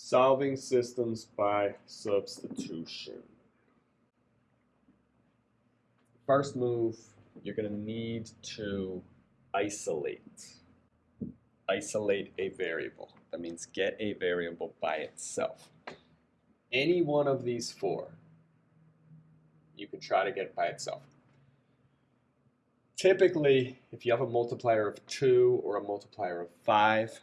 Solving systems by substitution. First move, you're going to need to isolate. Isolate a variable. That means get a variable by itself. Any one of these four, you can try to get by itself. Typically, if you have a multiplier of 2 or a multiplier of 5,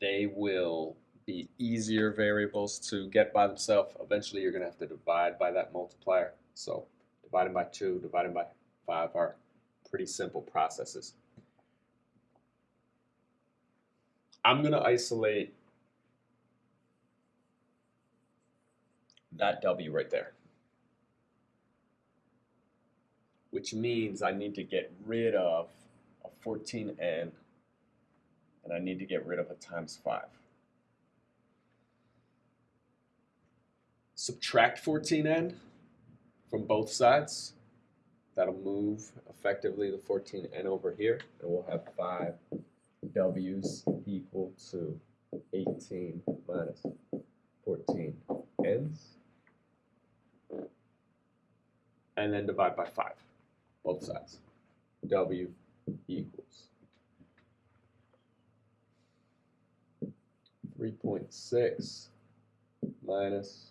they will be easier variables to get by themselves. Eventually, you're going to have to divide by that multiplier. So dividing by 2, dividing by 5 are pretty simple processes. I'm going to isolate that W right there. Which means I need to get rid of a 14n and I need to get rid of a times 5. Subtract 14n from both sides. That'll move effectively the 14n over here, and we'll have 5 w's equal to 18 minus 14 n's. And then divide by 5, both sides. w equals 3.6 minus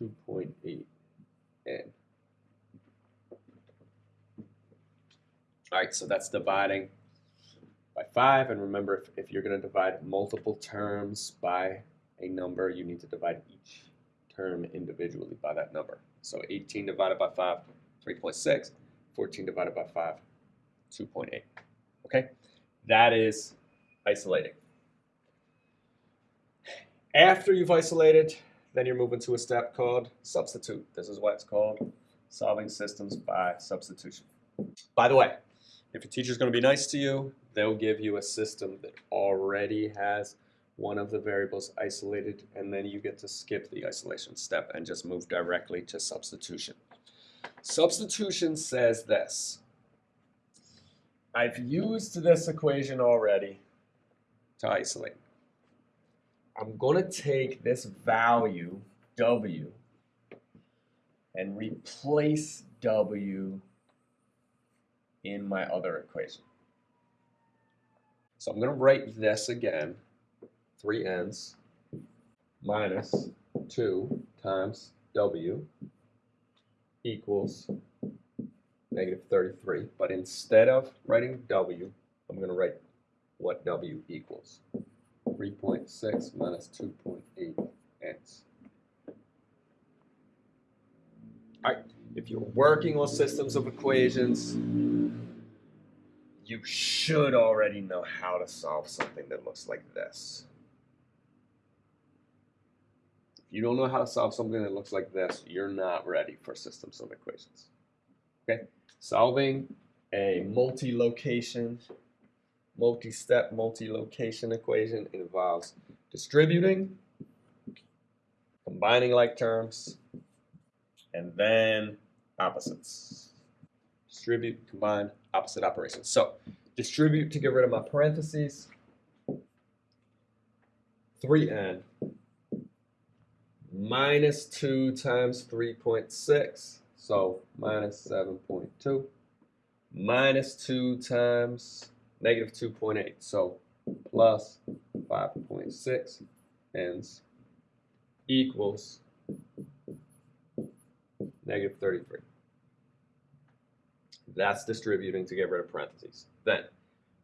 2.8 n. All right, so that's dividing by 5. And remember, if, if you're going to divide multiple terms by a number, you need to divide each term individually by that number. So 18 divided by 5, 3.6. 14 divided by 5, 2.8. Okay, that is isolating. After you've isolated, then you're moving to a step called substitute. This is why it's called, solving systems by substitution. By the way, if your teacher's going to be nice to you, they'll give you a system that already has one of the variables isolated, and then you get to skip the isolation step and just move directly to substitution. Substitution says this. I've used this equation already to isolate. I'm going to take this value, W, and replace W in my other equation. So I'm going to write this again, 3n's minus 2 times W equals negative 33. But instead of writing W, I'm going to write what W equals. 3.6 minus 2.8 x. All right, if you're working on systems of equations, you should already know how to solve something that looks like this. If you don't know how to solve something that looks like this, you're not ready for systems of equations. Okay, solving a multi-location multi-step, multi-location equation involves distributing, combining like terms, and then opposites. Distribute, combine, opposite operations. So distribute to get rid of my parentheses. 3n minus 2 times 3.6, so minus 7.2, minus 2 times negative 2.8. So plus 5.6 n's equals negative 33. That's distributing to get rid of parentheses. Then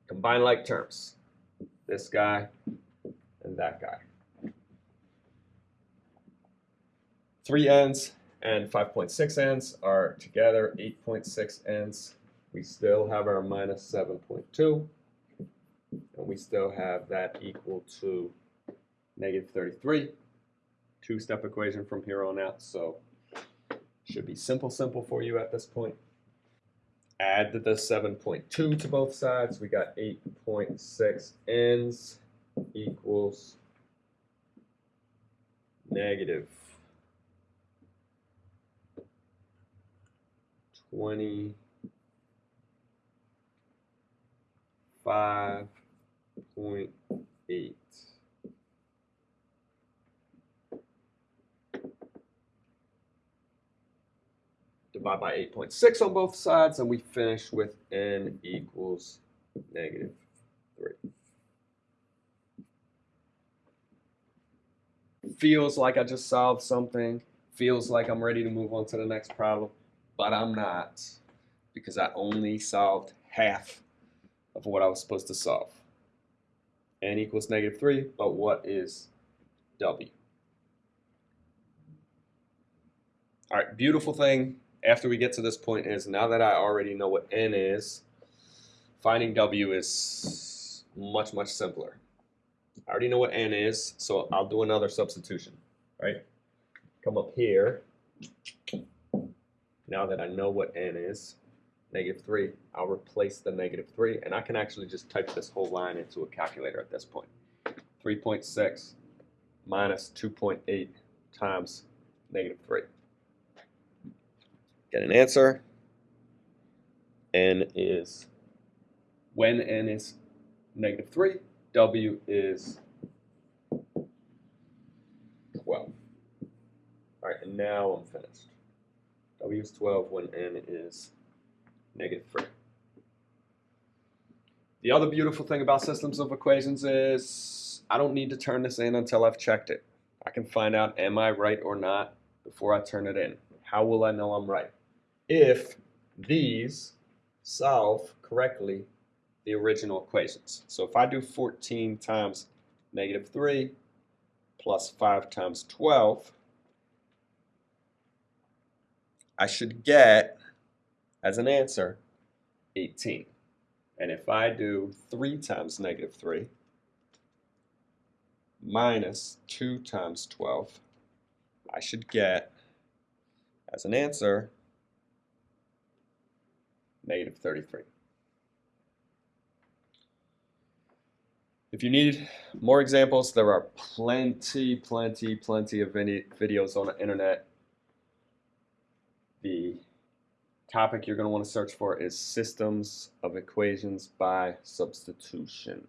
combine like terms. This guy and that guy. 3 n's and 5.6 n's are together 8.6 n's we still have our minus 7.2, and we still have that equal to negative 33. Two-step equation from here on out, so should be simple, simple for you at this point. Add the 7.2 to both sides. We got 8.6 n's equals negative 20 5.8. Divide by 8.6 on both sides, and we finish with n equals negative 3. Feels like I just solved something. Feels like I'm ready to move on to the next problem, but I'm not because I only solved half of what I was supposed to solve. n equals negative 3, but what is w? All right, beautiful thing after we get to this point is now that I already know what n is, finding w is much, much simpler. I already know what n is, so I'll do another substitution, right? Come up here. Now that I know what n is, negative 3, I'll replace the negative 3, and I can actually just type this whole line into a calculator at this point. 3.6 minus 2.8 times negative 3. Get an answer. n is, when n is negative 3, w is 12. All right, and now I'm finished. w is 12 when n is negative 3. The other beautiful thing about systems of equations is I don't need to turn this in until I've checked it. I can find out am I right or not before I turn it in. How will I know I'm right? If these solve correctly the original equations. So if I do 14 times negative 3 plus 5 times 12, I should get as an answer 18. And if I do 3 times negative 3 minus 2 times 12, I should get as an answer negative 33. If you need more examples, there are plenty, plenty, plenty of videos on the internet. The topic you're going to want to search for is systems of equations by substitution.